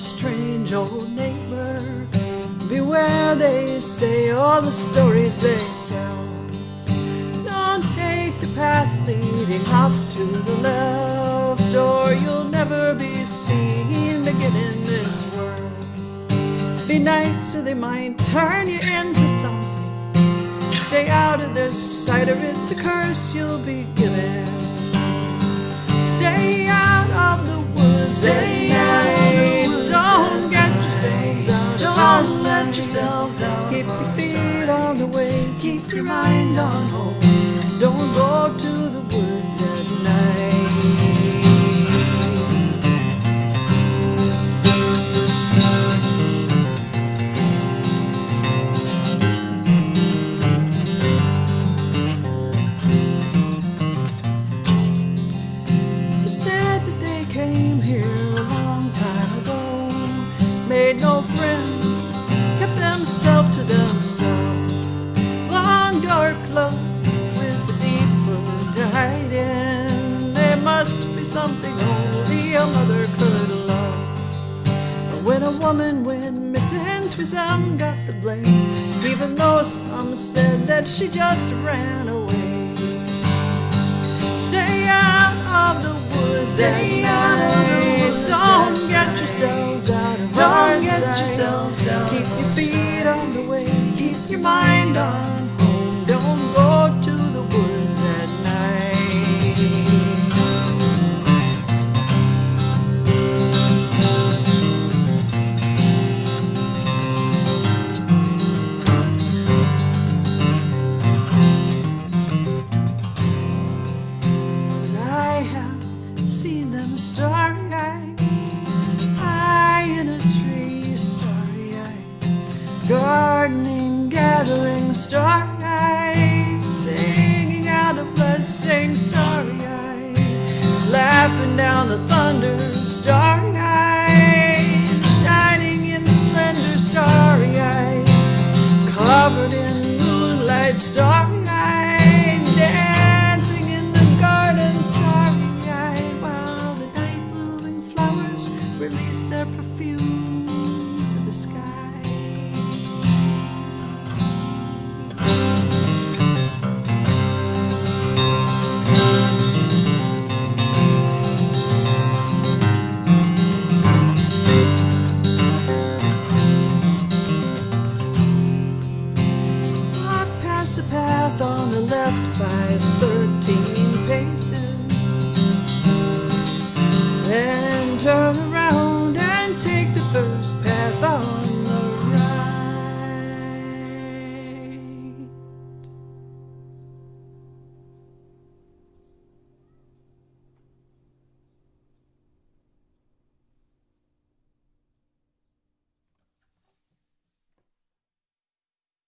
strange old neighbor. Beware, they say, all the stories they tell. Don't take the path leading off to the left, or you'll never be seen again in this world. Be nice, or they might turn you into something. Stay out of their sight, or it's a curse you'll be given. Stay out of the woods. Stay yourselves out Keep your feet on the way. Keep your mind on home. Don't go to the woods at night. It something only a mother could love. But when a woman went missing, Twism got the blame, even though some said that she just ran away. Stay out of the woods. Stay out of the woods. Don't get yourselves out of our Don't get sight. yourselves out Keep your feet on the way. Keep your mind on gathering, starry-eyed, singing out a blessing, starry-eyed, laughing down the thunder, starry-eyed, shining in splendor, starry-eyed, covered in moonlight, starry-eyed,